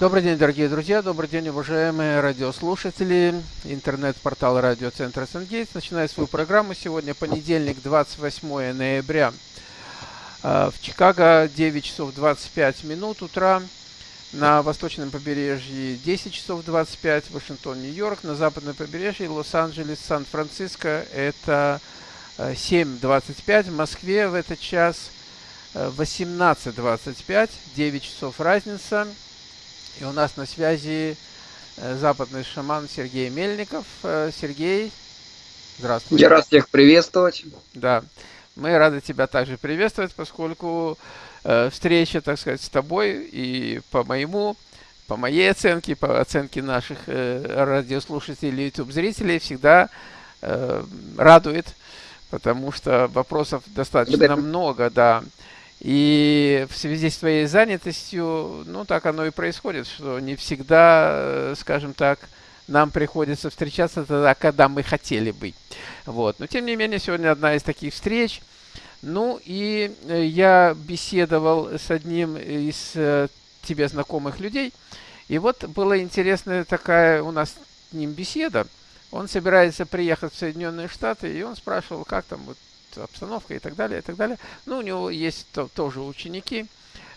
Добрый день, дорогие друзья, добрый день, уважаемые радиослушатели. Интернет-портал радиоцентра Сангейтс начинает свою программу. Сегодня понедельник, 28 ноября. А, в Чикаго 9 часов 25 минут утра. На восточном побережье 10 часов 25, Вашингтон, Нью-Йорк. На западном побережье Лос-Анджелес, Сан-Франциско это 7.25. В Москве в этот час 18.25, 9 часов разница. И у нас на связи э, западный шаман Сергей Мельников. Э, Сергей, здравствуйте. Я рад всех приветствовать. Да, мы рады тебя также приветствовать, поскольку э, встреча, так сказать, с тобой и по моему, по моей оценке, по оценке наших радиослушателей, YouTube-зрителей всегда радует, потому что вопросов достаточно много, да. И в связи с твоей занятостью, ну, так оно и происходит, что не всегда, э, скажем так, нам приходится встречаться тогда, когда мы хотели бы. Вот. Но, тем не менее, сегодня одна из таких встреч. Ну, и э, я беседовал с одним из э, тебе знакомых людей. И вот была интересная такая у нас с ним беседа. Он собирается приехать в Соединенные Штаты, и он спрашивал, как там вот обстановка и так далее, и так далее. Ну, у него есть то, тоже ученики.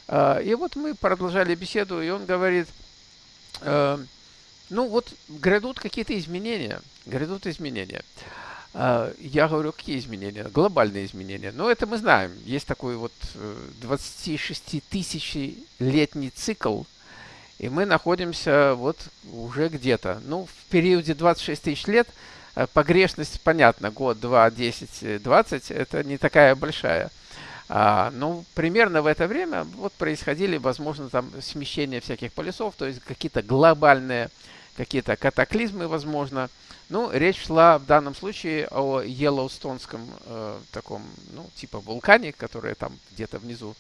А, и вот мы продолжали беседу, и он говорит, э, ну вот грядут какие-то изменения, грядут изменения. А, я говорю, какие изменения? Глобальные изменения. Ну, это мы знаем. Есть такой вот 26 летний цикл, и мы находимся вот уже где-то. Ну, в периоде 26 тысяч лет – Э, погрешность, понятно, год, два, десять, двадцать, это не такая большая. А, ну, примерно в это время вот происходили, возможно, там смещение всяких полюсов, то есть какие-то глобальные, какие-то катаклизмы, возможно. Ну, речь шла в данном случае о Йеллоустонском э, таком, ну, типа вулкане, который там где-то внизу,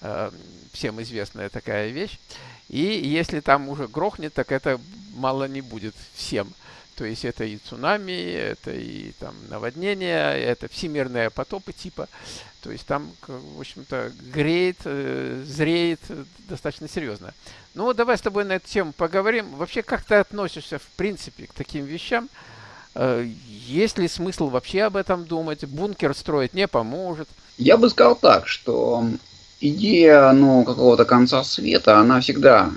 э, всем известная такая вещь. И если там уже грохнет, так это мало не будет всем. То есть это и цунами, это и там наводнения, это всемирные потопы типа. То есть там, в общем-то, греет, э, зреет достаточно серьезно. Ну давай с тобой на эту тему поговорим. Вообще, как ты относишься, в принципе, к таким вещам? Э, есть ли смысл вообще об этом думать? Бункер строить не поможет? Я бы сказал так, что идея ну, какого-то конца света, она всегда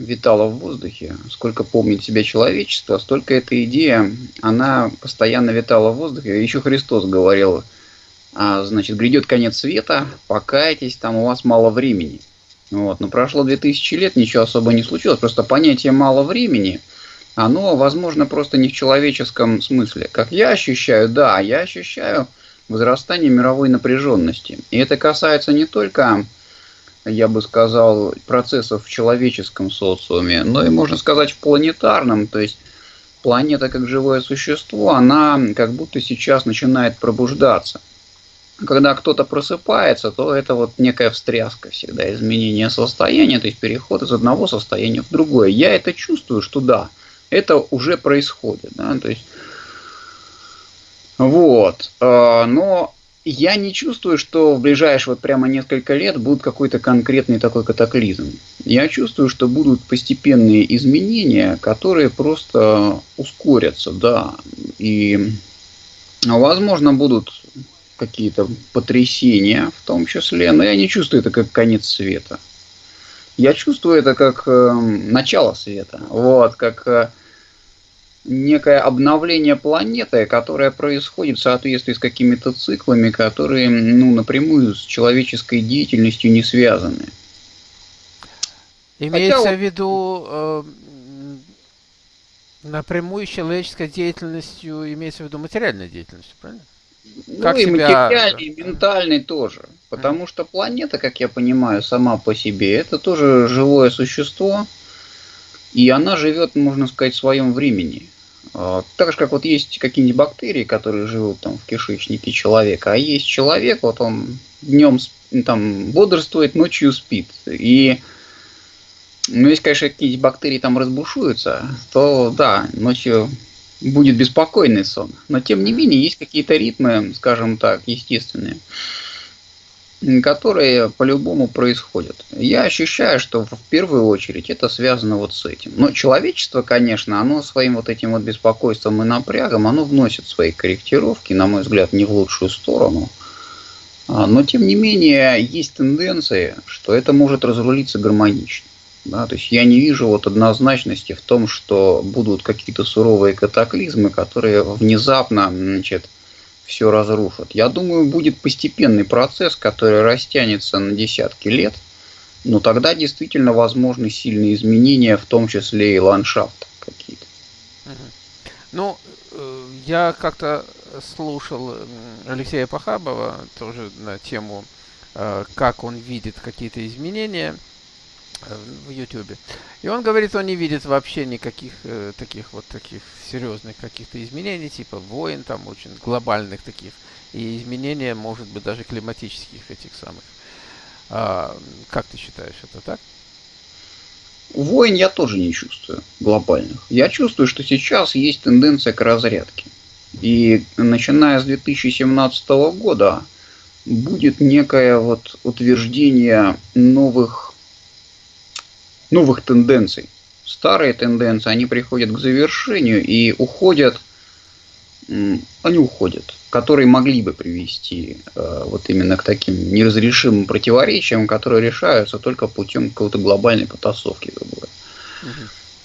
витала в воздухе. Сколько помнит себя человечество, столько эта идея, она постоянно витала в воздухе. Еще Христос говорил, а, значит, грядет конец света, покайтесь, там у вас мало времени. Вот. Но прошло 2000 лет, ничего особо не случилось. Просто понятие мало времени, оно, возможно, просто не в человеческом смысле. Как я ощущаю, да, я ощущаю возрастание мировой напряженности. И это касается не только я бы сказал, процессов в человеческом социуме, но и, можно сказать, в планетарном. То есть планета как живое существо, она как будто сейчас начинает пробуждаться. Когда кто-то просыпается, то это вот некая встряска всегда, изменение состояния, то есть переход из одного состояния в другое. Я это чувствую, что да, это уже происходит. Да? То есть, вот. А, но я не чувствую, что в ближайшие вот прямо несколько лет будет какой-то конкретный такой катаклизм. Я чувствую, что будут постепенные изменения, которые просто ускорятся, да. И, возможно, будут какие-то потрясения в том числе, но я не чувствую это как конец света. Я чувствую это как э, начало света, вот, как э, некое обновление планеты, которое происходит в соответствии с какими-то циклами, которые ну, напрямую с человеческой деятельностью не связаны. Имеется Хотя, в виду э, напрямую с человеческой деятельностью, имеется в виду материальной деятельностью, правильно? Ну как и себя... материальной, и ментальной тоже. Потому mm. что планета, как я понимаю, сама по себе, это тоже живое существо, и она живет, можно сказать, в своем времени. А, так же, как вот есть какие-нибудь бактерии, которые живут там в кишечнике человека, а есть человек, вот он днем там бодрствует, ночью спит. И ну, если, конечно, какие-нибудь бактерии там разбушуются, то да, ночью будет беспокойный сон. Но тем не менее, есть какие-то ритмы, скажем так, естественные. Которые по-любому происходят. Я ощущаю, что в первую очередь это связано вот с этим. Но человечество, конечно, оно своим вот этим вот беспокойством и напрягом, оно вносит свои корректировки, на мой взгляд, не в лучшую сторону. А, но, тем не менее, есть тенденции, что это может разрулиться гармонично. Да, то есть я не вижу вот однозначности в том, что будут какие-то суровые катаклизмы, которые внезапно значит, все разрушат. Я думаю, будет постепенный процесс, который растянется на десятки лет, но тогда действительно возможны сильные изменения, в том числе и ландшафт какие-то. Ну, э, я как-то слушал Алексея Пахабова тоже на тему, э, как он видит какие-то изменения – в Ютубе. И он говорит, он не видит вообще никаких э, таких вот таких серьезных каких-то изменений, типа войн, там очень глобальных таких, и изменения, может быть, даже климатических этих самых. А, как ты считаешь, это так? Войн я тоже не чувствую глобальных. Я чувствую, что сейчас есть тенденция к разрядке. И начиная с 2017 года будет некое вот утверждение новых новых тенденций. Старые тенденции, они приходят к завершению и уходят, они уходят, которые могли бы привести э, вот именно к таким неразрешимым противоречиям, которые решаются только путем какой-то глобальной потасовки. Угу.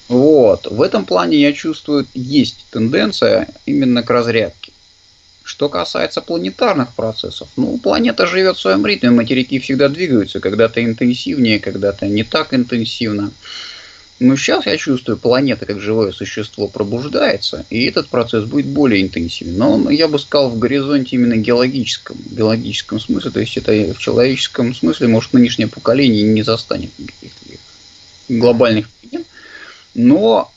Вот. В этом плане я чувствую, есть тенденция именно к разрядке. Что касается планетарных процессов, ну, планета живет в своем ритме, материки всегда двигаются, когда-то интенсивнее, когда-то не так интенсивно. Но сейчас я чувствую, планета как живое существо пробуждается, и этот процесс будет более интенсивен. Но я бы сказал в горизонте именно геологическом, геологическом смысле, то есть это в человеческом смысле, может, нынешнее поколение не застанет никаких глобальных перемен. Но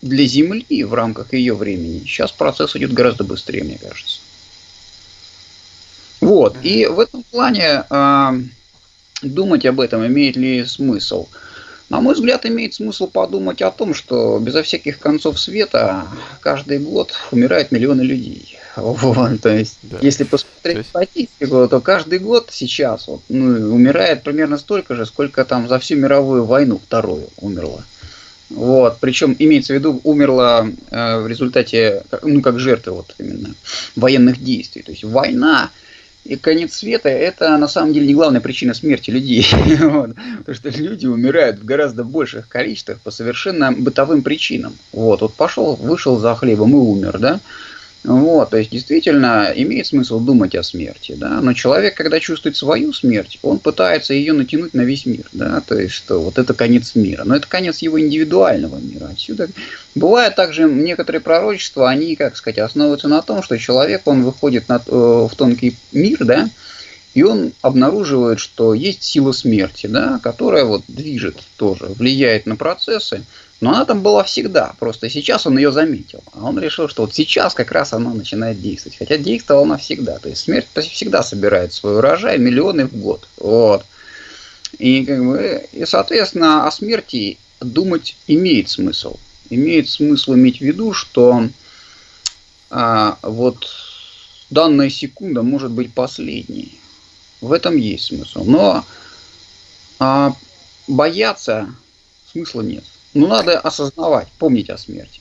для Земли в рамках ее времени сейчас процесс идет гораздо быстрее, мне кажется. Вот. И в этом плане э, думать об этом имеет ли смысл? На мой взгляд, имеет смысл подумать о том, что безо всяких концов света каждый год умирают миллионы людей. Вот, то есть, да. если посмотреть есть... статистику, то каждый год сейчас вот, ну, умирает примерно столько же, сколько там за всю мировую войну вторую умерло. Вот, причем имеется в виду умерла э, в результате, ну как жертва вот именно военных действий. То есть война и конец света – это на самом деле не главная причина смерти людей. вот. Потому что люди умирают в гораздо больших количествах по совершенно бытовым причинам. Вот, вот пошел, вышел за хлебом и умер, да? Вот, то есть действительно имеет смысл думать о смерти, да, но человек, когда чувствует свою смерть, он пытается ее натянуть на весь мир, да, то есть что вот это конец мира, но это конец его индивидуального мира. Отсюда бывает также некоторые пророчества, они, как сказать, основываются на том, что человек, он выходит на, э, в тонкий мир, да, и он обнаруживает, что есть сила смерти, да, которая вот движет тоже, влияет на процессы, но она там была всегда, просто сейчас он ее заметил. А он решил, что вот сейчас как раз она начинает действовать. Хотя действовала она всегда. То есть смерть всегда собирает свой урожай миллионы в год. Вот. И, как бы, и, соответственно, о смерти думать имеет смысл. Имеет смысл иметь в виду, что а, вот данная секунда может быть последней. В этом есть смысл. Но а, бояться смысла нет. Ну, надо осознавать, помнить о смерти.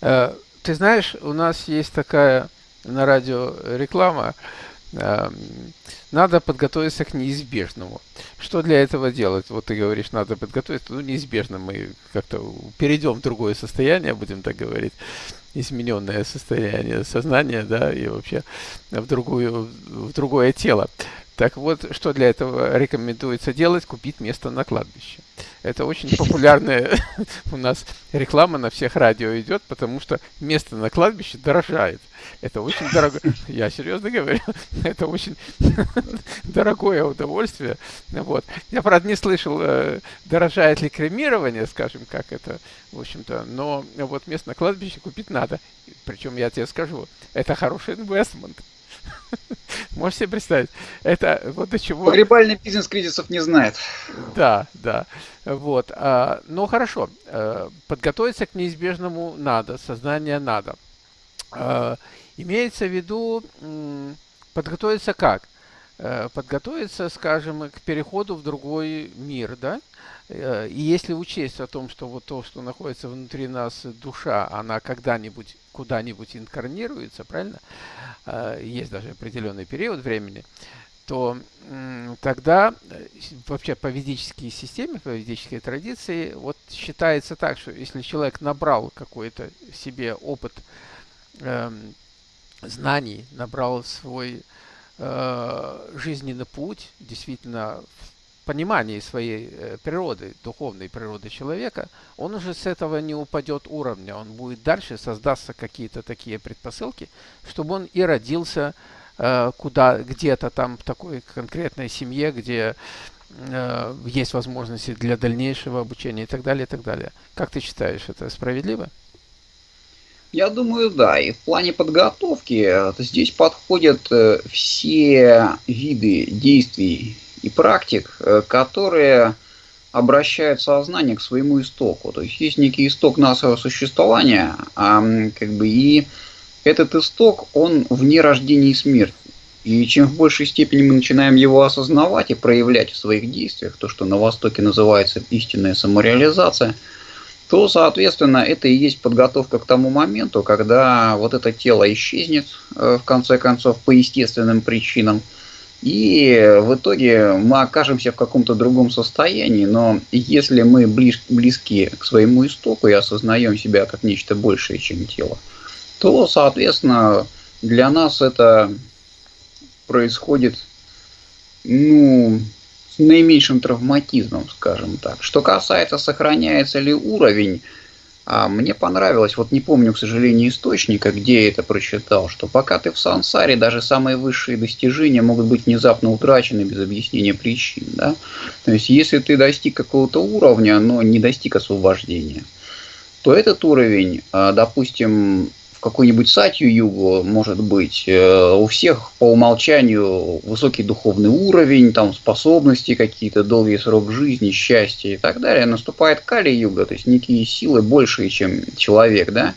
Э, ты знаешь, у нас есть такая на радио реклама. Э, надо подготовиться к неизбежному. Что для этого делать? Вот ты говоришь, надо подготовиться. Ну, неизбежно мы как-то перейдем в другое состояние, будем так говорить измененное состояние сознания, да, и вообще в, другую, в другое тело. Так вот, что для этого рекомендуется делать? Купить место на кладбище. Это очень популярная у нас реклама на всех радио идет, потому что место на кладбище дорожает. Это очень дорого. Я серьезно говорю, это очень дорогое удовольствие. Вот. Я, правда, не слышал, э, дорожает ли кремирование, скажем, как это, в общем-то, но вот место на кладбище купить надо. Причем я тебе скажу, это хороший инвестмент. Можешь себе представить? Это вот до чего... Погребальный бизнес кризисов не знает. Да, да. Вот. А, ну, хорошо. А, подготовиться к неизбежному надо, сознание надо. А, имеется в виду, подготовиться как? э, подготовиться, скажем, к переходу в другой мир, да? Э, и если учесть о том, что вот то, что находится внутри нас, душа, она когда-нибудь куда-нибудь инкарнируется, правильно? Э, есть даже определенный период времени, то тогда вообще по ведической системе, по ведической традиции, вот считается так, что если человек набрал какой-то себе опыт э, знаний, набрал свой э, жизненный путь, действительно понимании своей э, природы, духовной природы человека, он уже с этого не упадет уровня, он будет дальше, создастся какие-то такие предпосылки, чтобы он и родился э, куда где-то там в такой конкретной семье, где э, есть возможности для дальнейшего обучения и так далее, и так далее. Как ты считаешь, это справедливо? Я думаю, да. И в плане подготовки э, здесь подходят все виды действий и практик, э, которые обращают сознание к своему истоку. То есть есть некий исток нашего существования, а как бы и этот исток, он вне рождения и смерти. И чем в большей степени мы начинаем его осознавать и проявлять в своих действиях, то, что на Востоке называется истинная самореализация – то, соответственно, это и есть подготовка к тому моменту, когда вот это тело исчезнет, э, в конце концов, по естественным причинам, и в итоге мы окажемся в каком-то другом состоянии, но если мы близ, близки к своему истоку и осознаем себя как нечто большее, чем тело, то, соответственно, для нас это происходит, ну, наименьшим травматизмом, скажем так. Что касается, сохраняется ли уровень, а мне понравилось, вот не помню, к сожалению, источника, где я это прочитал, что пока ты в сансаре, даже самые высшие достижения могут быть внезапно утрачены без объяснения причин. Да? То есть, если ты достиг какого-то уровня, но не достиг освобождения, то этот уровень, а, допустим, какой-нибудь сатью югу, может быть, э, у всех по умолчанию высокий духовный уровень, там способности какие-то, долгий срок жизни, счастье и так далее, наступает кали-юга, то есть некие силы большие, чем человек, да,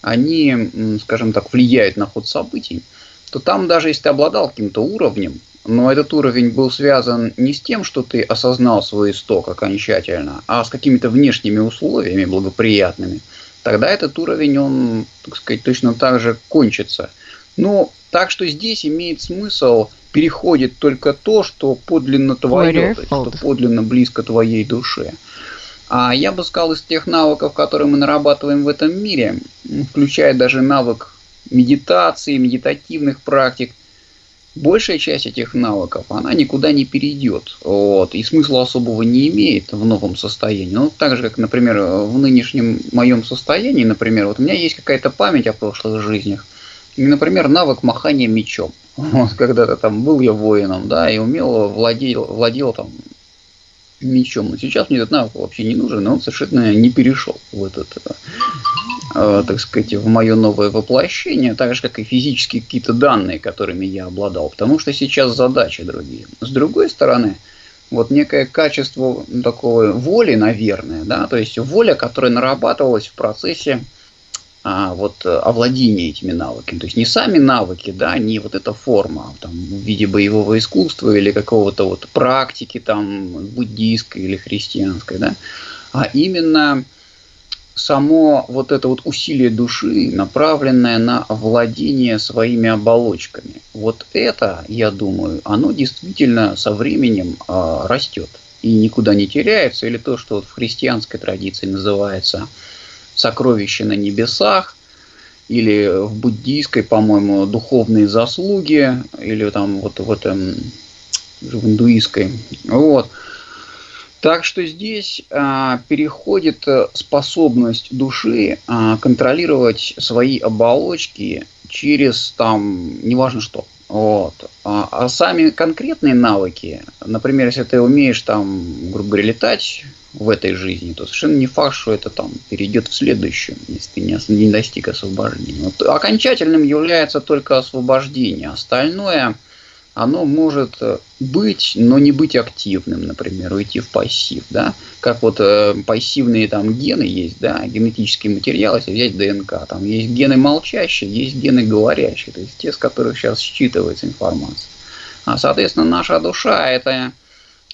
они, скажем так, влияют на ход событий, то там даже если ты обладал каким-то уровнем, но этот уровень был связан не с тем, что ты осознал свой исток окончательно, а с какими-то внешними условиями благоприятными – тогда этот уровень, он, так сказать, точно так же кончится. Но так что здесь имеет смысл переходит только то, что подлинно твое, что подлинно близко твоей душе. А я бы сказал, из тех навыков, которые мы нарабатываем в этом мире, включая даже навык медитации, медитативных практик, большая часть этих навыков, она никуда не перейдет. Вот, и смысла особого не имеет в новом состоянии. Ну, так же, как, например, в нынешнем моем состоянии, например, вот у меня есть какая-то память о прошлых жизнях. И, например, навык махания мечом. Вот, когда-то там был я воином, да, и умел, владел, владел там мечом. Но сейчас мне этот навык вообще не нужен, и он совершенно не перешел в этот Э, так сказать, в мое новое воплощение, так же, как и физические какие-то данные, которыми я обладал, потому что сейчас задачи другие. С другой стороны, вот некое качество такого воли, наверное, да, то есть воля, которая нарабатывалась в процессе а, вот, овладения этими навыками. То есть не сами навыки, да, не вот эта форма там, в виде боевого искусства или какого-то вот практики там буддийской или христианской, да, а именно само вот это вот усилие души, направленное на владение своими оболочками, вот это, я думаю, оно действительно со временем э, растет и никуда не теряется, или то, что вот в христианской традиции называется сокровище на небесах, или в буддийской, по-моему, духовные заслуги, или там вот в этом в индуистской. Вот. Так что здесь а, переходит э, способность души а, контролировать свои оболочки через там, неважно что. Вот. А, а сами конкретные навыки, например, если ты умеешь там, грубо говоря, летать в этой жизни, то совершенно не факт, что это там перейдет в следующую, если ты не, не достиг освобождения. Вот окончательным является только освобождение. Остальное – оно может э, быть, но не быть активным, например, уйти в пассив, да, как вот э, пассивные там гены есть, да, генетические материалы, если взять ДНК, там есть гены молчащие, есть гены говорящие, то есть те, с которых сейчас считывается информация. А, соответственно, наша душа – это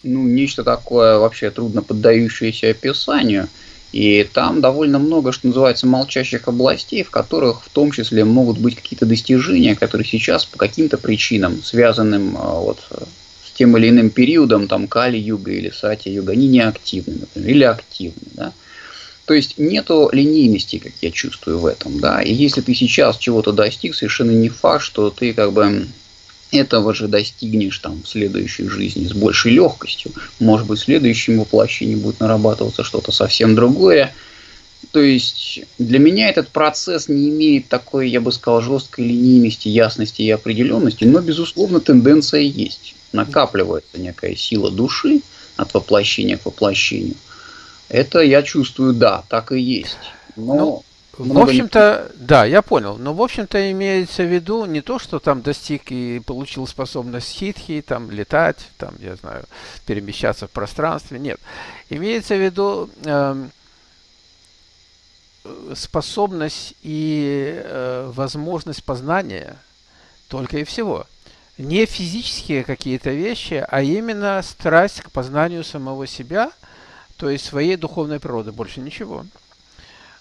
ну, нечто такое вообще трудно поддающееся описанию. И там довольно много, что называется, молчащих областей, в которых в том числе могут быть какие-то достижения, которые сейчас по каким-то причинам, связанным а, вот, с тем или иным периодом, там, Кали-юга или Сати-юга, они не активны, например, или активны. Да? То есть нету линейности, как я чувствую в этом, да. И если ты сейчас чего-то достиг, совершенно не факт, что ты как бы этого же достигнешь там в следующей жизни с большей легкостью. Может быть, в следующем воплощении будет нарабатываться что-то совсем другое. То есть для меня этот процесс не имеет такой, я бы сказал, жесткой линейности, ясности и определенности, но, безусловно, тенденция есть. Накапливается некая сила души от воплощения к воплощению – это я чувствую, да, так и есть. Но ну, в общем-то, да, я понял. Но, в общем-то, имеется в виду не то, что там достиг и получил способность хитхи, там, летать, там, я знаю, перемещаться в пространстве. Нет. Имеется в виду э, способность и э, возможность познания только и всего. Не физические какие-то вещи, а именно страсть к познанию самого себя – то есть своей духовной природы, больше ничего.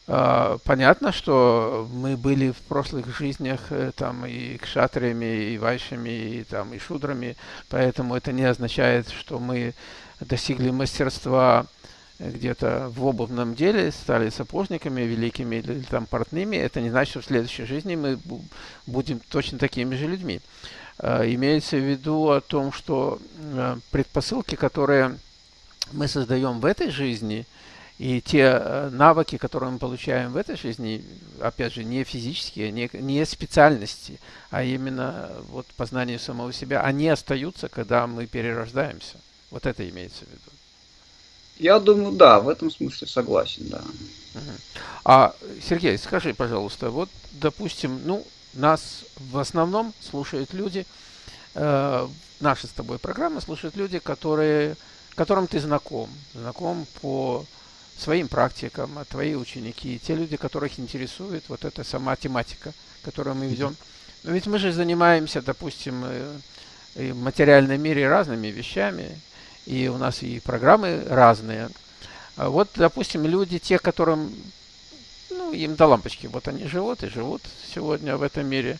А, понятно, что мы были в прошлых жизнях э, там и кшатриями, и вайшами, и там и шудрами, поэтому это не означает, что мы достигли мастерства где-то в обувном деле, стали сапожниками великими или там портными. Это не значит, что в следующей жизни мы будем точно такими же людьми. А, имеется в виду о том, что э, предпосылки, которые мы создаем в этой жизни, и те э, навыки, которые мы получаем в этой жизни, опять же, не физические, не, не специальности, а именно вот познание самого себя, они остаются, когда мы перерождаемся. Вот это имеется в виду. Я думаю, да, в этом смысле согласен, да. А, Сергей, скажи, пожалуйста, вот, допустим, ну, нас в основном слушают люди, э, наши с тобой программы слушают люди, которые которым ты знаком, знаком по своим практикам, а твои ученики, те люди, которых интересует вот эта сама тематика, которую мы ведем. Но ведь мы же занимаемся, допустим, э, в материальном мире разными вещами, и у нас и программы разные. А вот, допустим, люди, те, которым, ну, им до лампочки, вот они живут и живут сегодня в этом мире.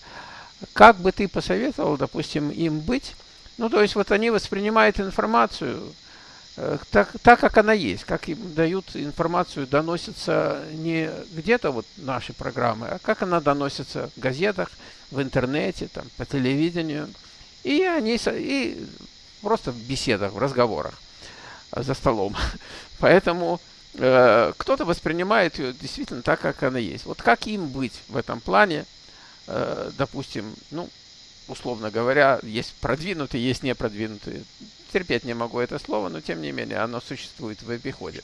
Как бы ты посоветовал, допустим, им быть? Ну, то есть вот они воспринимают информацию, так, так как она есть, как им дают информацию, доносится не где-то вот наши программы, а как она доносится в газетах, в интернете, там, по телевидению. И они и просто в беседах, в разговорах э, за столом. Поэтому э, кто-то воспринимает ее действительно так, как она есть. Вот как им быть в этом плане, э, допустим, ну, условно говоря, есть продвинутые, есть непродвинутые терпеть не могу это слово, но тем не менее оно существует в обиходе.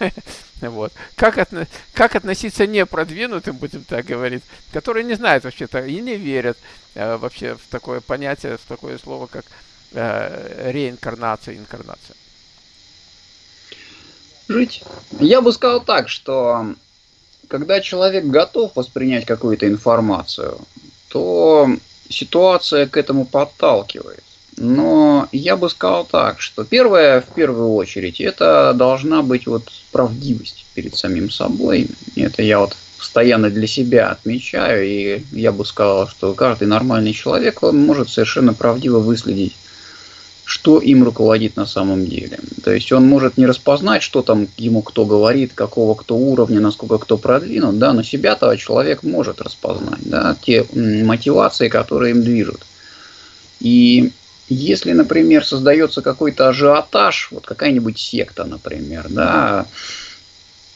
вот. как, отно, как относиться непродвинутым, будем так говорить, которые не знают вообще-то и не верят э, вообще в такое понятие, в такое слово, как э, реинкарнация, инкарнация? Жить. Я бы сказал так, что когда человек готов воспринять какую-то информацию, то ситуация к этому подталкивает. Но я бы сказал так, что первое, в первую очередь, это должна быть вот правдивость перед самим собой. Это я вот постоянно для себя отмечаю, и я бы сказал, что каждый нормальный человек, он может совершенно правдиво выследить, что им руководит на самом деле. То есть он может не распознать, что там ему кто говорит, какого кто уровня, насколько кто продвинут, да, но себя-то человек может распознать, да, те мотивации, которые им движут. И если, например, создается какой-то ажиотаж, вот какая-нибудь секта, например, да,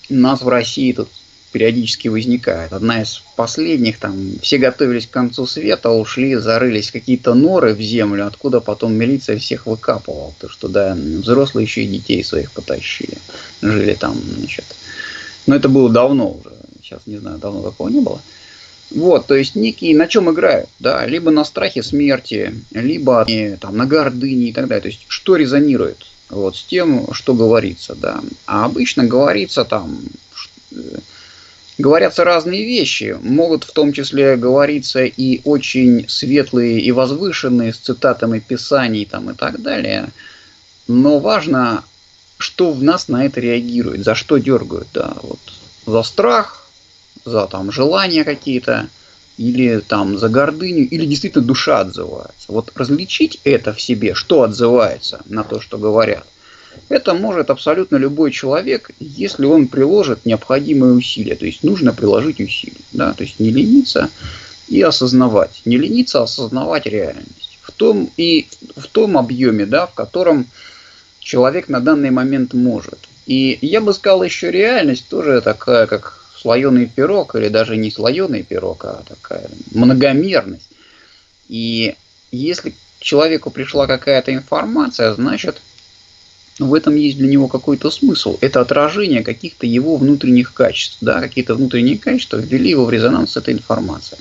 нас в России тут периодически возникает. Одна из последних, там, все готовились к концу света, ушли, зарылись какие-то норы в землю, откуда потом милиция всех выкапывала. То что, да, взрослые еще и детей своих потащили. Жили там, значит. Но это было давно уже. Сейчас не знаю, давно такого не было. Вот, то есть некие на чем играют, да, либо на страхе смерти, либо там, на гордыне и так далее. То есть что резонирует вот, с тем, что говорится, да. А обычно говорится там, говорятся разные вещи. Могут в том числе говориться и очень светлые и возвышенные с цитатами писаний там, и так далее. Но важно, что в нас на это реагирует, за что дергают. Да, вот. За страх, за там, желания какие-то, или там за гордыню, или действительно душа отзывается. Вот различить это в себе, что отзывается на то, что говорят – это может абсолютно любой человек, если он приложит необходимые усилия. То есть нужно приложить усилия. Да? То есть не лениться и осознавать. Не лениться, а осознавать реальность. В том, и в том объеме, да, в котором человек на данный момент может. И я бы сказал, еще реальность тоже такая, как слоеный пирог, или даже не слоеный пирог, а такая многомерность. И если человеку пришла какая-то информация, значит, в этом есть для него какой-то смысл. Это отражение каких-то его внутренних качеств. Да, какие-то внутренние качества ввели его в резонанс с этой информацией.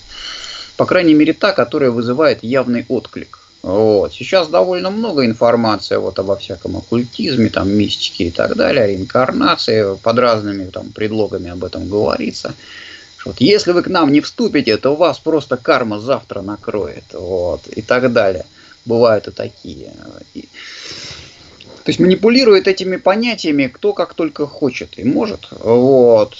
По крайней мере, та, которая вызывает явный отклик. Вот. Сейчас довольно много информации вот обо всяком оккультизме, там, мистике и так далее, реинкарнации, под разными там, предлогами об этом говорится. Вот, если вы к нам не вступите, то вас просто карма завтра накроет. Вот, и так далее. Бывают и такие. То есть манипулирует этими понятиями кто как только хочет и может. Вот.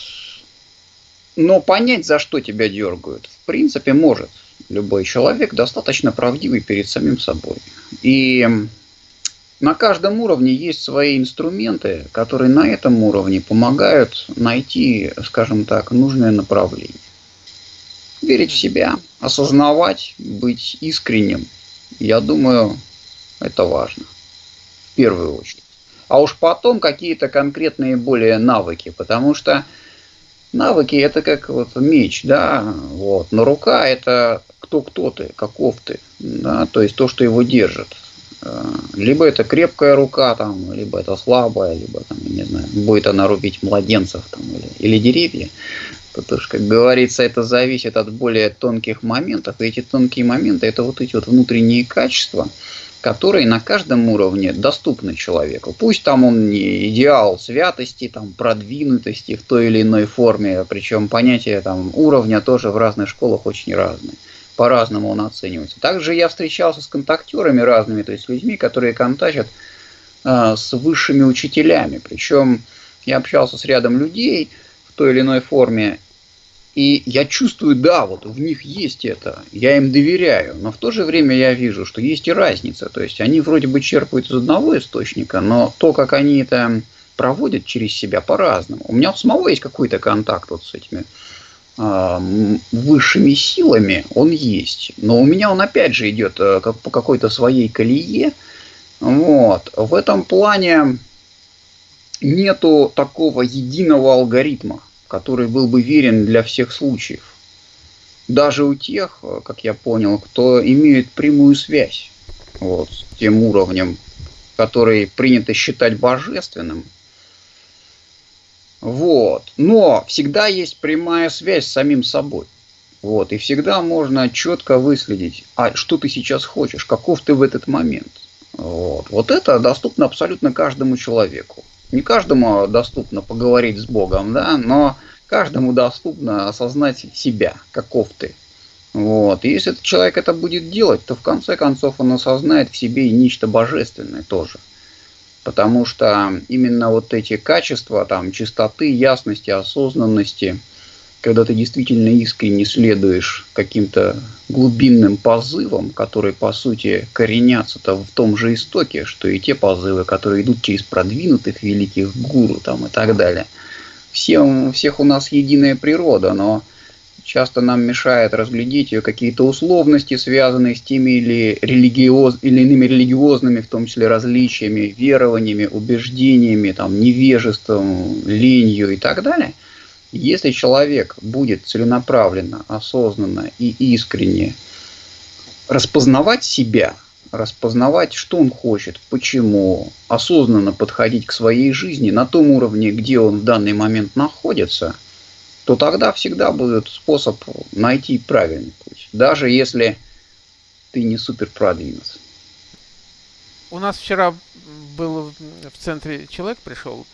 Но понять, за что тебя дергают, в принципе, может любой человек, достаточно правдивый перед самим собой. И на каждом уровне есть свои инструменты, которые на этом уровне помогают найти, скажем так, нужное направление. Верить в себя, осознавать, быть искренним, я думаю, это важно первую очередь. А уж потом какие-то конкретные более навыки, потому что навыки это как вот меч, да, вот, но рука это кто кто ты, каков ты, да, то есть то, что его держит. Э, либо это крепкая рука, там, либо это слабая, либо там, не знаю, будет она рубить младенцев там, или, или деревья. Потому что, как говорится, это зависит от более тонких моментов. И эти тонкие моменты это вот эти вот внутренние качества, которые на каждом уровне доступны человеку. Пусть там он не идеал святости, там, продвинутости в той или иной форме, причем понятие там, уровня тоже в разных школах очень разные. По-разному он оценивается. Также я встречался с контактерами разными, то есть людьми, которые контактят э, с высшими учителями. Причем я общался с рядом людей в той или иной форме, и я чувствую, да, вот в них есть это, я им доверяю, но в то же время я вижу, что есть и разница. То есть они вроде бы черпают из одного источника, но то, как они это проводят через себя по-разному. У меня у самого есть какой-то контакт вот с этими э, высшими силами, он есть. Но у меня он опять же идет э, как, по какой-то своей колее. Вот. В этом плане нету такого единого алгоритма который был бы верен для всех случаев. Даже у тех, как я понял, кто имеет прямую связь вот, с тем уровнем, который принято считать божественным. Вот. Но всегда есть прямая связь с самим собой. Вот. И всегда можно четко выследить, а что ты сейчас хочешь, каков ты в этот момент. Вот. вот это доступно абсолютно каждому человеку не каждому доступно поговорить с Богом, да, но каждому доступно осознать себя, каков ты. Вот. И если этот человек это будет делать, то в конце концов он осознает в себе и нечто божественное тоже. Потому что именно вот эти качества, там, чистоты, ясности, осознанности, когда ты действительно искренне следуешь каким-то глубинным позывам, которые, по сути, коренятся-то в том же истоке, что и те позывы, которые идут через продвинутых великих гуру там, и так далее. Все, у всех у нас единая природа, но часто нам мешает разглядеть ее какие-то условности, связанные с теми или, религиоз, или иными религиозными, в том числе различиями, верованиями, убеждениями, там, невежеством, ленью и так далее – если человек будет целенаправленно, осознанно и искренне распознавать себя, распознавать, что он хочет, почему, осознанно подходить к своей жизни на том уровне, где он в данный момент находится, то тогда всегда будет способ найти правильный путь, даже если ты не супер продвинут. У нас вчера был в центре человек пришел,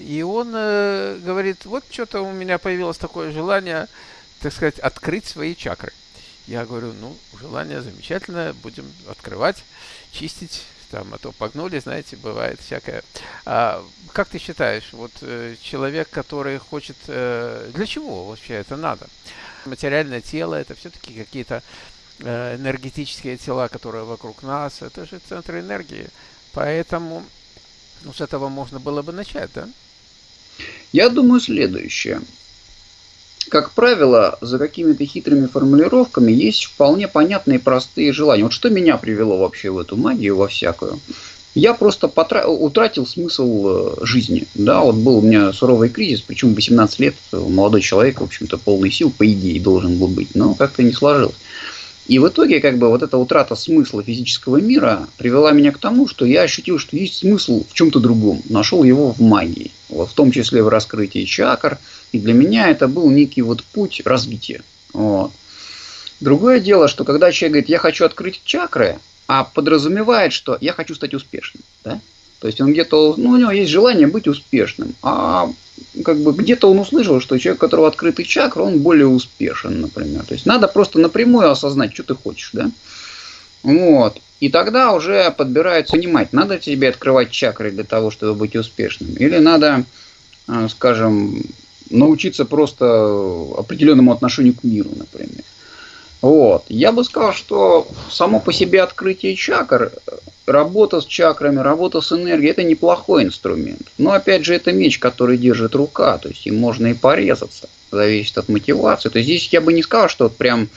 и он э, говорит, вот что-то у меня появилось такое желание, так сказать, открыть свои чакры. Я говорю, ну, желание замечательное, будем открывать, чистить, там, а то погнули, знаете, бывает всякое. А, как ты считаешь, вот э, человек, который хочет, э, для чего вообще это надо? Материальное тело, это все-таки какие-то энергетические тела, которые вокруг нас, это же центры энергии. Поэтому ну, с этого можно было бы начать, да? Я думаю следующее. Как правило, за какими-то хитрыми формулировками есть вполне понятные простые желания. Вот что меня привело вообще в эту магию, во всякую? Я просто потра... утратил смысл э, жизни. Да, вот был у меня суровый кризис, причем 18 лет, молодой человек, в общем-то, полный сил, по идее, должен был быть, но как-то не сложилось. И в итоге, как бы, вот эта утрата смысла физического мира привела меня к тому, что я ощутил, что есть смысл в чем-то другом. Нашел его в магии. Вот, в том числе в раскрытии чакр. И для меня это был некий вот путь развития. Вот. Другое дело, что когда человек говорит, я хочу открыть чакры, а подразумевает, что я хочу стать успешным. Да? То есть он где-то, ну, у него есть желание быть успешным, а как бы где-то он услышал, что человек, у которого открытый чакр, он более успешен, например. То есть надо просто напрямую осознать, что ты хочешь, да? Вот. И тогда уже подбирается понимать, надо тебе открывать чакры для того, чтобы быть успешным, или надо, а, скажем, научиться просто определенному отношению к миру, например. Вот. Я бы сказал, что само по себе открытие чакр, работа с чакрами, работа с энергией, это неплохой инструмент. Но опять же, это меч, который держит рука, то есть им можно и порезаться, зависит от мотивации. То есть здесь я бы не сказал, что вот прям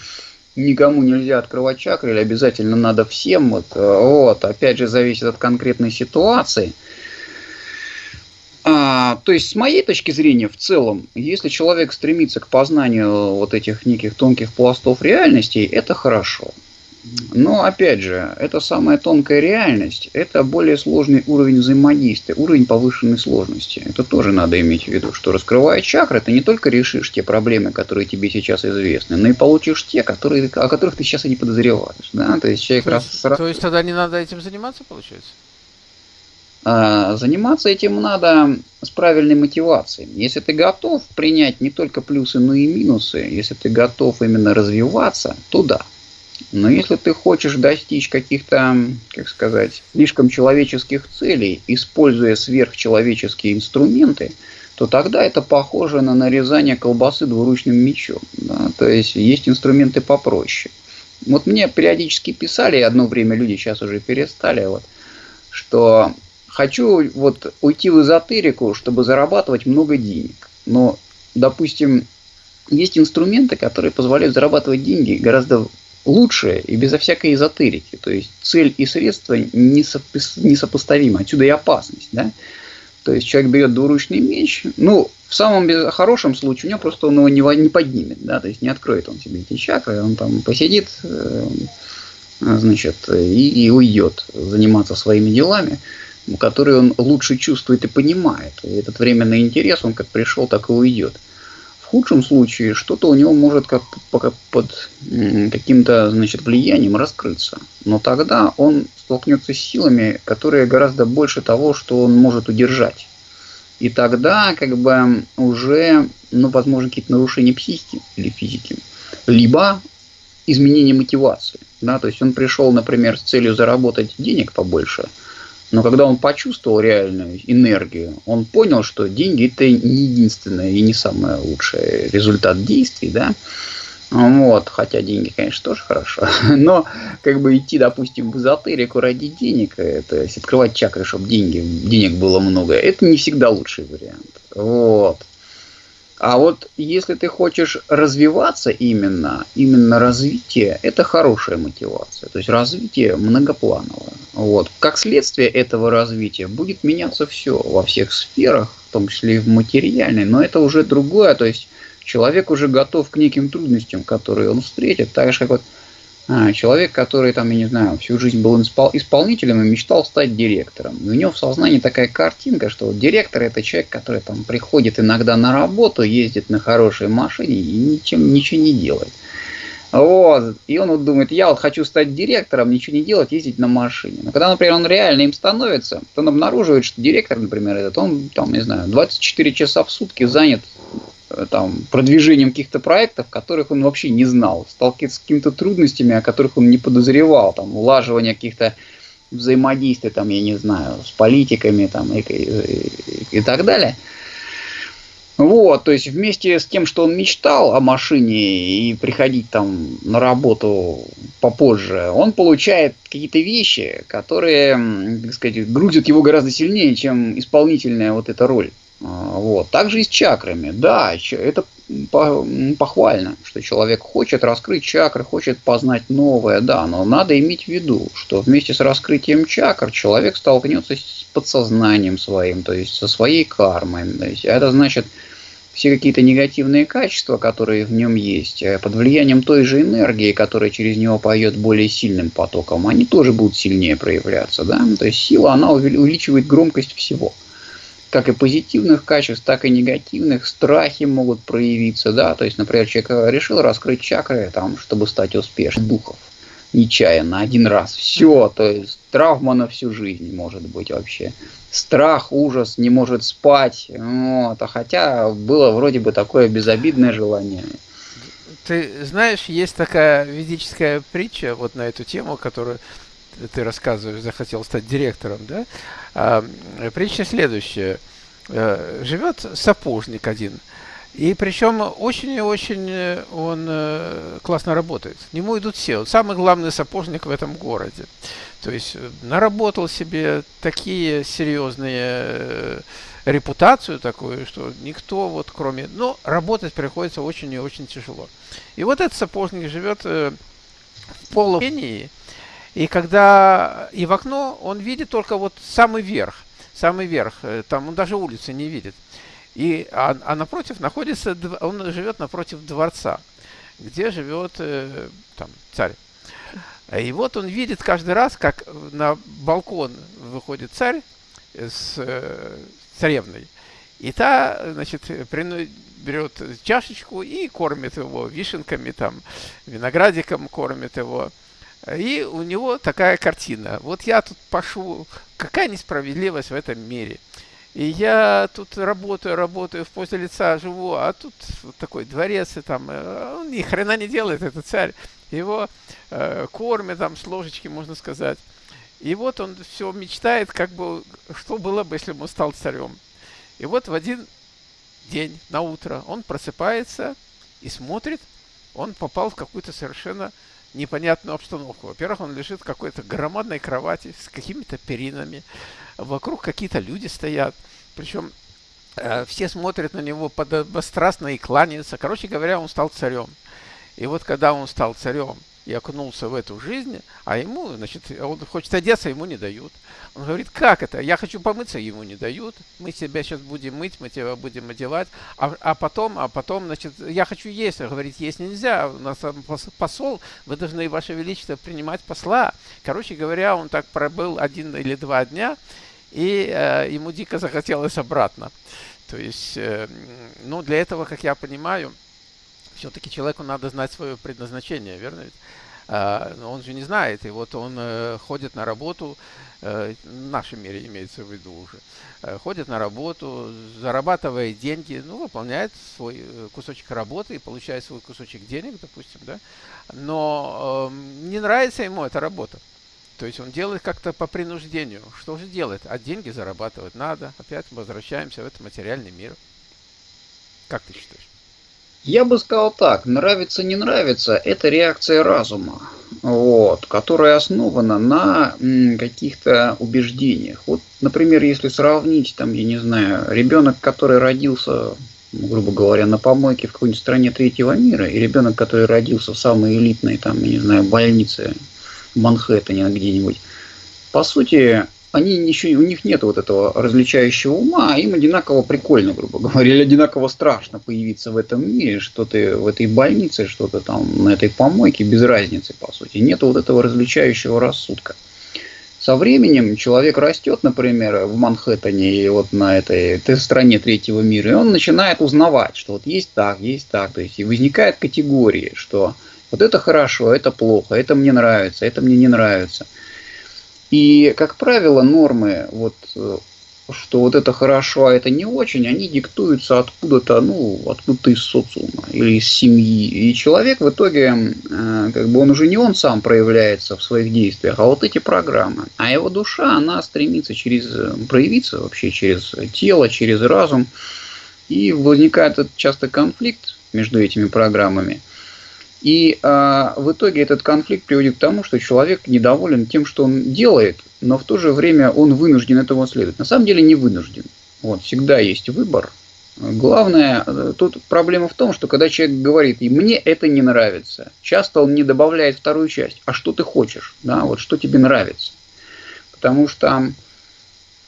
никому нельзя открывать чакры или обязательно надо всем. Вот, вот. Опять же, зависит от конкретной ситуации. А, то есть, с моей точки зрения, в целом, если человек стремится к познанию вот этих неких тонких пластов реальности, это хорошо. Но, опять же, это самая тонкая реальность, это более сложный уровень взаимодействия, уровень повышенной сложности. Это тоже надо иметь в виду, что раскрывая чакры, ты не только решишь те проблемы, которые тебе сейчас известны, но и получишь те, которые, о которых ты сейчас и не подозреваешь. Да? То есть, человек то, раз, то есть тогда не надо этим заниматься, получается? А, заниматься этим надо с правильной мотивацией. Если ты готов принять не только плюсы, но и минусы, если ты готов именно развиваться, то да. Но если ты хочешь достичь каких-то, как сказать, слишком человеческих целей, используя сверхчеловеческие инструменты, то тогда это похоже на нарезание колбасы двуручным мечом. Да? То есть есть инструменты попроще. Вот мне периодически писали, одно время люди сейчас уже перестали, вот, что хочу вот уйти в эзотерику, чтобы зарабатывать много денег. Но, допустим, есть инструменты, которые позволяют зарабатывать деньги гораздо лучше и безо всякой эзотерики. То есть цель и средства несопоставимы. Отсюда и опасность. Да? То есть человек берет двуручный меч, ну, в самом хорошем случае у него просто он его не, не поднимет, да, то есть не откроет он себе эти чакры, он там посидит, э, значит, и, и уйдет заниматься своими делами который он лучше чувствует и понимает. И этот временный интерес, он как пришел, так и уйдет. В худшем случае что-то у него может как под каким-то значит, влиянием раскрыться. Но тогда он столкнется с силами, которые гораздо больше того, что он может удержать. И тогда как бы уже, ну, возможно, какие-то нарушения психики или физики. Либо изменение мотивации. Да, то есть он пришел, например, с целью заработать денег побольше – но когда он почувствовал реальную энергию, он понял, что деньги это не единственное и не самый лучший результат действий, да. Вот, хотя деньги, конечно, тоже хорошо. Но как бы идти, допустим, в эзотерику ради денег, это открывать чакры, чтобы деньги, денег было много, это не всегда лучший вариант. Вот. А вот если ты хочешь развиваться именно, именно развитие, это хорошая мотивация. То есть развитие многоплановое. Вот. Как следствие этого развития будет меняться все во всех сферах, в том числе и в материальной, но это уже другое. То есть человек уже готов к неким трудностям, которые он встретит. Так же, как вот а, человек, который там, я не знаю, всю жизнь был исполнителем и мечтал стать директором. И у него в сознании такая картинка, что директор это человек, который там приходит иногда на работу, ездит на хорошей машине и ничем, ничего не делает. Вот. И он вот думает, я вот хочу стать директором, ничего не делать, ездить на машине. Но когда, например, он реально им становится, то он обнаруживает, что директор, например, этот, он, там, не знаю, 24 часа в сутки занят там, продвижением каких-то проектов, которых он вообще не знал, сталкивается с какими-то трудностями, о которых он не подозревал, там, улаживание каких-то взаимодействий, там, я не знаю, с политиками там, и, и, и так далее – вот, то есть вместе с тем, что он мечтал о машине и приходить там на работу попозже, он получает какие-то вещи, которые, так сказать, грузят его гораздо сильнее, чем исполнительная вот эта роль. А, вот. Также и с чакрами. Да, это похвально, что человек хочет раскрыть чакры, хочет познать новое, да, но надо иметь в виду, что вместе с раскрытием чакр человек столкнется с подсознанием своим, то есть со своей кармой. То есть это значит, все какие-то негативные качества, которые в нем есть, э, под влиянием той же энергии, которая через него поет более сильным потоком, они тоже будут сильнее проявляться. Да? То есть сила, она увеличивает громкость всего. Как и позитивных качеств, так и негативных. Страхи могут проявиться. Да? То есть, например, человек решил раскрыть чакры, там, чтобы стать успешным духов нечаянно, один раз. Все, то есть травма на всю жизнь может быть вообще. Страх, ужас, не может спать. Вот. А хотя было вроде бы такое безобидное желание. Ты знаешь, есть такая ведическая притча вот на эту тему, которую ты рассказываешь, захотел стать директором, да? А, притча следующая. Э, живет сапожник один – и причем очень и очень э, он э, классно работает. К нему идут все. Он самый главный сапожник в этом городе. То есть э, наработал себе такие серьезные репутацию такую, что никто вот кроме... Ну, работать приходится очень и очень тяжело. И вот этот сапожник живет в полупении, и когда и в окно он видит только вот самый верх, самый верх, там он даже улицы не видит. И, а, а напротив находится, он живет напротив дворца, где живет э, там, царь. И вот он видит каждый раз, как на балкон выходит царь с э, царевной. И та, значит, берет чашечку и кормит его вишенками, там, виноградиком кормит его. И у него такая картина. Вот я тут пошу, какая несправедливость в этом мире. И я тут работаю, работаю, в позе лица живу, а тут вот такой дворец, и там, э, он ни хрена не делает, этот царь. Его э, кормят там с ложечки, можно сказать. И вот он все мечтает, как бы, что было бы, если бы он стал царем. И вот в один день, на утро, он просыпается и смотрит, он попал в какую-то совершенно непонятную обстановку. Во-первых, он лежит в какой-то громадной кровати с какими-то перинами. Вокруг какие-то люди стоят. Причем э, все смотрят на него подобострастно и кланяются. Короче говоря, он стал царем. И вот когда он стал царем, и окунулся в эту жизнь, а ему, значит, он хочет одеться, ему не дают. Он говорит, как это? Я хочу помыться, ему не дают. Мы тебя сейчас будем мыть, мы тебя будем одевать. А, а потом, а потом, значит, я хочу есть. Он говорит, есть нельзя. У нас посол, вы должны, Ваше Величество, принимать посла. Короче говоря, он так пробыл один или два дня, и э, ему дико захотелось обратно. То есть, э, ну, для этого, как я понимаю, все-таки человеку надо знать свое предназначение, верно ведь? А, он же не знает, и вот он э, ходит на работу, э, в нашем мире имеется в виду уже, э, ходит на работу, зарабатывает деньги, ну, выполняет свой кусочек работы и получает свой кусочек денег, допустим, да, но э, не нравится ему эта работа. То есть он делает как-то по принуждению. Что же делать? А деньги зарабатывать надо. Опять возвращаемся в этот материальный мир. Как ты считаешь? Я бы сказал так, нравится, не нравится, это реакция разума, вот, которая основана на каких-то убеждениях. Вот, например, если сравнить, там, я не знаю, ребенок, который родился, грубо говоря, на помойке в какой-нибудь стране третьего мира, и ребенок, который родился в самой элитной, там, я не знаю, больнице в Манхэттене где-нибудь, по сути, они еще, у них нет вот этого различающего ума, а им одинаково прикольно, грубо говоря, или одинаково страшно появиться в этом мире, что ты в этой больнице, что-то там на этой помойке, без разницы, по сути. Нет вот этого различающего рассудка. Со временем человек растет, например, в Манхэттене или вот на этой, этой стране третьего мира, и он начинает узнавать, что вот есть так, есть так. То есть и возникают категории, что Вот это хорошо, это плохо, это мне нравится, это мне не нравится. И, как правило, нормы вот э, что вот это хорошо, а это не очень, они диктуются откуда-то, ну, откуда-то из социума или из семьи. И человек в итоге, э, как бы он уже не он сам проявляется в своих действиях, а вот эти программы. А его душа, она стремится через, проявиться вообще через тело, через разум. И возникает часто конфликт между этими программами. И а, в итоге этот конфликт приводит к тому, что человек недоволен тем, что он делает, но в то же время он вынужден этого следовать. На самом деле не вынужден. Вот, всегда есть выбор. Главное, тут проблема в том, что когда человек говорит, и мне это не нравится, часто он не добавляет вторую часть. А что ты хочешь? Да, вот что тебе нравится? Потому что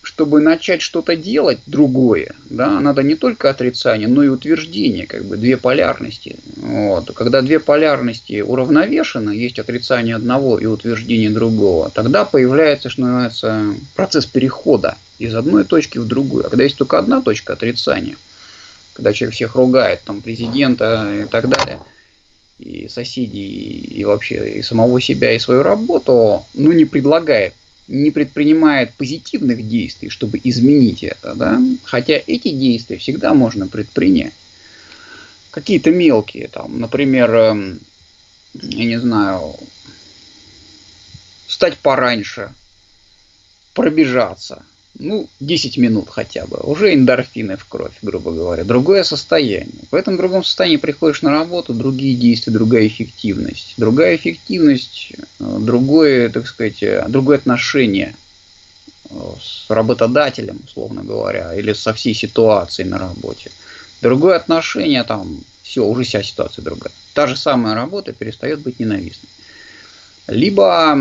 чтобы начать что-то делать другое, да, надо не только отрицание, но и утверждение, как бы две полярности. Вот. Когда две полярности уравновешены, есть отрицание одного и утверждение другого, тогда появляется, что называется, процесс перехода из одной точки в другую. А когда есть только одна точка отрицания, когда человек всех ругает, там, президента и так далее, и соседей, и вообще и самого себя, и свою работу, ну, не предлагает не предпринимает позитивных действий, чтобы изменить это, да, хотя эти действия всегда можно предпринять. Какие-то мелкие, там, например, эм, я не знаю, встать пораньше, пробежаться, ну, 10 минут хотя бы, уже эндорфины в кровь, грубо говоря, другое состояние. В этом другом состоянии приходишь на работу, другие действия, другая эффективность. Другая эффективность, э, другое, так сказать, э, другое отношение э, с работодателем, условно говоря, или со всей ситуацией на работе. Другое отношение, там, все, уже вся ситуация другая. Та же самая работа перестает быть ненавистной. Либо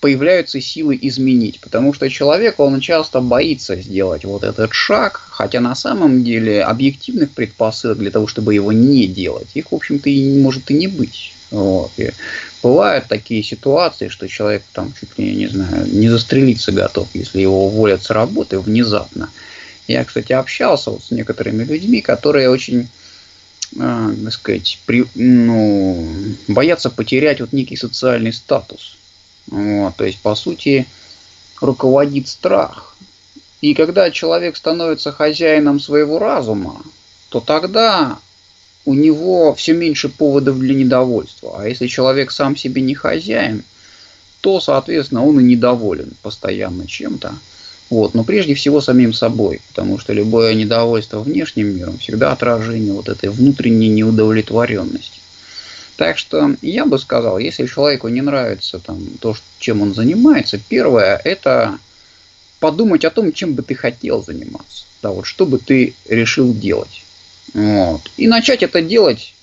появляются силы изменить, потому что человек, он часто боится сделать вот этот шаг, хотя на самом деле объективных предпосылок для того, чтобы его не делать, их, в общем-то, и может и не быть. Вот. И бывают такие ситуации, что человек там чуть ли, не знаю, не застрелиться готов, если его уволят с работы внезапно. Я, кстати, общался вот с некоторыми людьми, которые очень э, так сказать, при, ну, боятся потерять вот некий социальный статус. Вот, то есть, по сути, руководит страх. И когда человек становится хозяином своего разума, то тогда у него все меньше поводов для недовольства. А если человек сам себе не хозяин, то, соответственно, он и недоволен постоянно чем-то. Вот. Но прежде всего самим собой, потому что любое недовольство внешним миром всегда отражение вот этой внутренней неудовлетворенности. Так что я бы сказал, если человеку не нравится там, то, чем он занимается, первое – это подумать о том, чем бы ты хотел заниматься. Да, вот, что бы ты решил делать. Вот. И начать это делать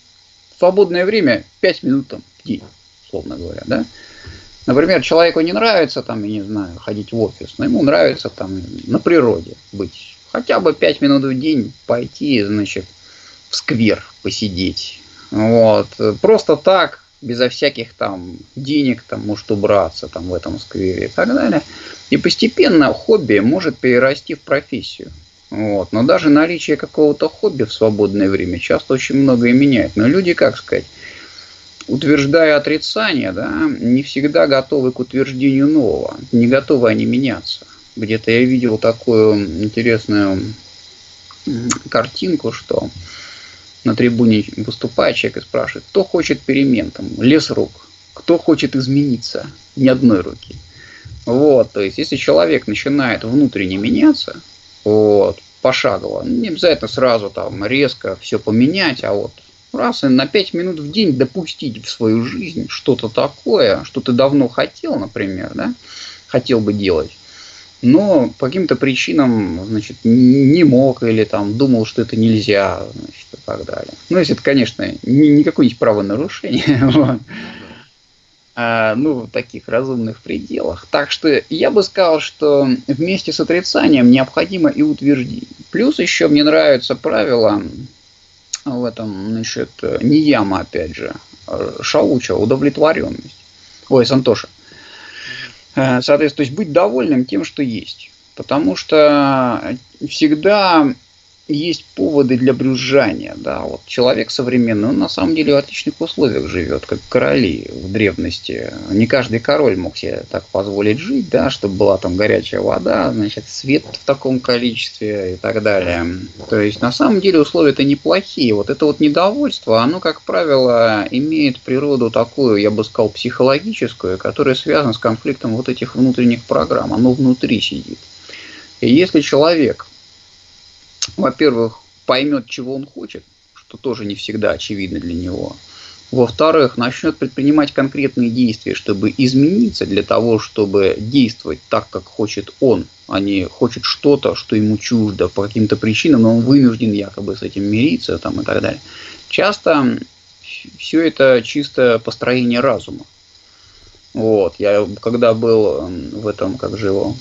в свободное время 5 минут там, в день, условно говоря. Да? Например, человеку не нравится, там, я не знаю, ходить в офис, но ему нравится там на природе быть. Хотя бы 5 минут в день пойти, значит, в сквер посидеть, вот. Просто так, безо всяких там денег, там может убраться там в этом сквере и так далее. И постепенно хобби может перерасти в профессию. Вот. Но даже наличие какого-то хобби в свободное время часто очень многое меняет. Но люди, как сказать, утверждая отрицание, да, не всегда готовы к утверждению нового. Не готовы они меняться. Где-то я видел такую интересную картинку, что на трибуне выступает человек и спрашивает, кто хочет перемен, там, лес рук, кто хочет измениться, ни одной руки. Вот, то есть, если человек начинает внутренне меняться, вот, пошагово, ну, не обязательно сразу там резко все поменять, а вот раз и на 5 минут в день допустить в свою жизнь что-то такое, что ты давно хотел, например, да, хотел бы делать, но по каким-то причинам, значит, не мог или там думал, что это нельзя, значит, и так далее. Ну, если это, конечно, не, не какое-нибудь правонарушение, вот. а, ну, в таких разумных пределах. Так что я бы сказал, что вместе с отрицанием необходимо и утверждение. Плюс еще мне нравится правило в этом, значит, не яма, опять же, а Шауча, удовлетворенность. Ой, Сантоша. Э, соответственно, то есть быть довольным тем, что есть. Потому что всегда есть поводы для брюзжания. Да? Вот человек современный, он на самом деле в отличных условиях живет, как короли в древности. Не каждый король мог себе так позволить жить, да, чтобы была там горячая вода, значит, свет в таком количестве и так далее. То есть на самом деле условия-то неплохие. Вот это вот недовольство, оно, как правило, имеет природу такую, я бы сказал, психологическую, которая связана с конфликтом вот этих внутренних программ. Оно внутри сидит. И если человек во-первых, поймет, чего он хочет, что тоже не всегда очевидно для него. Во-вторых, начнет предпринимать конкретные действия, чтобы измениться для того, чтобы действовать так, как хочет он, а не хочет что-то, что ему чуждо по каким-то причинам, но он вынужден якобы с этим мириться там, и так далее. Часто все это чисто построение разума. Вот, я когда был в этом, как же его,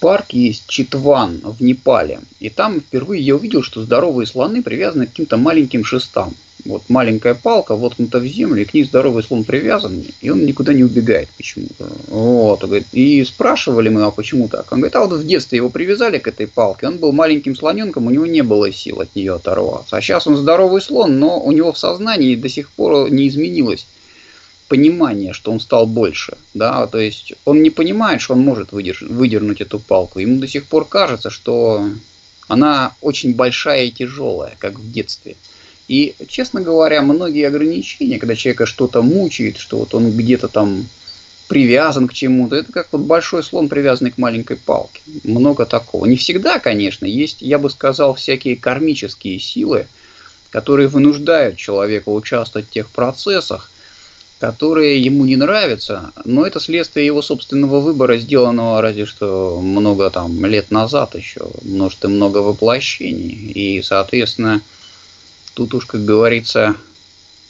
парк есть Читван в Непале. И там впервые я увидел, что здоровые слоны привязаны к каким-то маленьким шестам. Вот маленькая палка воткнута в землю, и к ней здоровый слон привязан, и он никуда не убегает почему-то. Вот, и спрашивали мы, а почему так? Он говорит, а вот в детстве его привязали к этой палке, он был маленьким слоненком, у него не было сил от нее оторваться. А сейчас он здоровый слон, но у него в сознании до сих пор не изменилось понимание, что он стал больше. Да? То есть он не понимает, что он может выдерж- выдернуть эту палку. Ему до сих пор кажется, что она очень большая и тяжелая, как в детстве. И, честно говоря, многие ограничения, когда человека что-то мучает, что вот он где-то там привязан к чему-то, это как вот большой слон, привязанный к маленькой палке. Много такого. Не всегда, конечно, есть, я бы сказал, всякие кармические силы, которые вынуждают человека участвовать в тех процессах, которые ему не нравятся, но это следствие его собственного выбора, сделанного разве что много там лет назад еще, множество много воплощений. И, соответственно, тут уж, как говорится,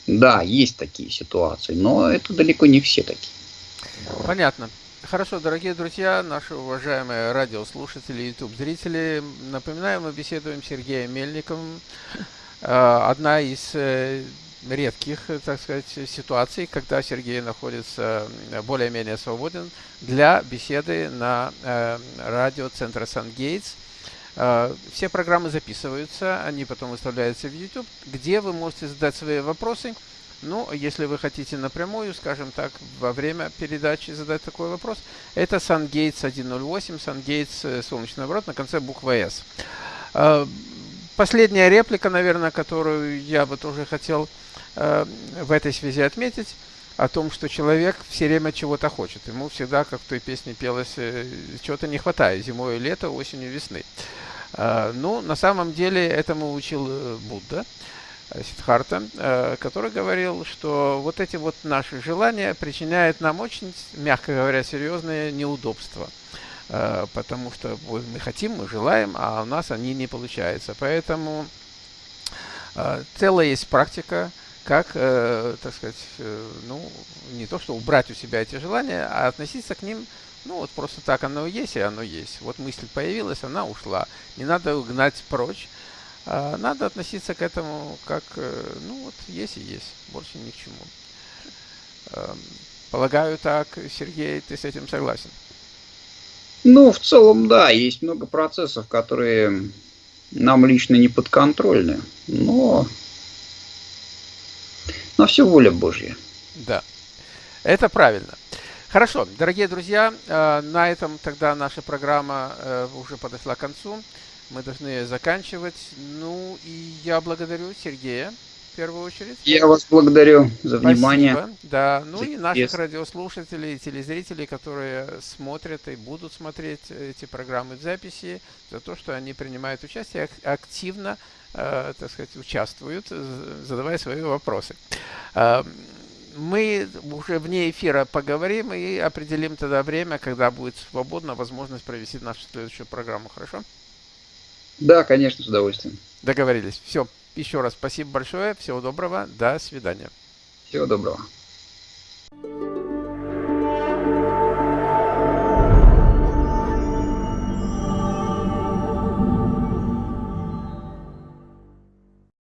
да, есть такие ситуации, но это далеко не все такие. Понятно. Хорошо, дорогие друзья, наши уважаемые радиослушатели, YouTube-зрители, напоминаю, мы беседуем с Сергеем Мельниковым. Э, одна из э, редких, э, так сказать, ситуаций, когда Сергей находится более-менее свободен для беседы на э, радио Центра Сан-Гейтс. Э, все программы записываются, они потом выставляются в YouTube, где вы можете задать свои вопросы. Ну, если вы хотите напрямую, скажем так, во время передачи задать такой вопрос, это SunGates 108, SunGates солнечный оборот на конце буквы S. Последняя реплика, наверное, которую я бы тоже хотел в этой связи отметить о том, что человек все время чего-то хочет. Ему всегда, как в той песне пелось, э, чего-то не хватает. Зимой, лето, осенью, весны. Э, ну, на самом деле, этому учил Будда. Сидхарта, который говорил, что вот эти вот наши желания причиняют нам очень, мягко говоря, серьезные неудобства. Потому что мы хотим, мы желаем, а у нас они не получаются. Поэтому целая есть практика, как, э, так сказать, э, ну, не то, что убрать у себя эти желания, а относиться к ним, ну, вот просто так оно есть, и оно есть. Вот мысль появилась, она ушла. Не надо угнать прочь. А надо относиться к этому как, э, ну, вот есть и есть, больше ни к чему. Э, полагаю так, Сергей, ты с этим согласен? Ну, в целом, да, есть много процессов, которые нам лично не подконтрольны, но но все воля Божья. Да, это правильно. Хорошо, дорогие друзья, э, на этом тогда наша программа э, уже подошла к концу. Мы должны заканчивать. Ну и я благодарю Сергея в первую очередь. Я вас благодарю за внимание. Спасибо. Да, ну и наших радиослушателей, телезрителей, которые смотрят и будут смотреть эти программы в записи, за то, что они принимают участие активно так сказать, участвуют, задавая свои вопросы. Э, мы уже вне эфира поговорим и определим тогда время, когда будет свободна возможность провести нашу следующую программу. Хорошо? Да, конечно, с удовольствием. Договорились. Все. Еще раз спасибо большое. Всего доброго. До свидания. Всего доброго.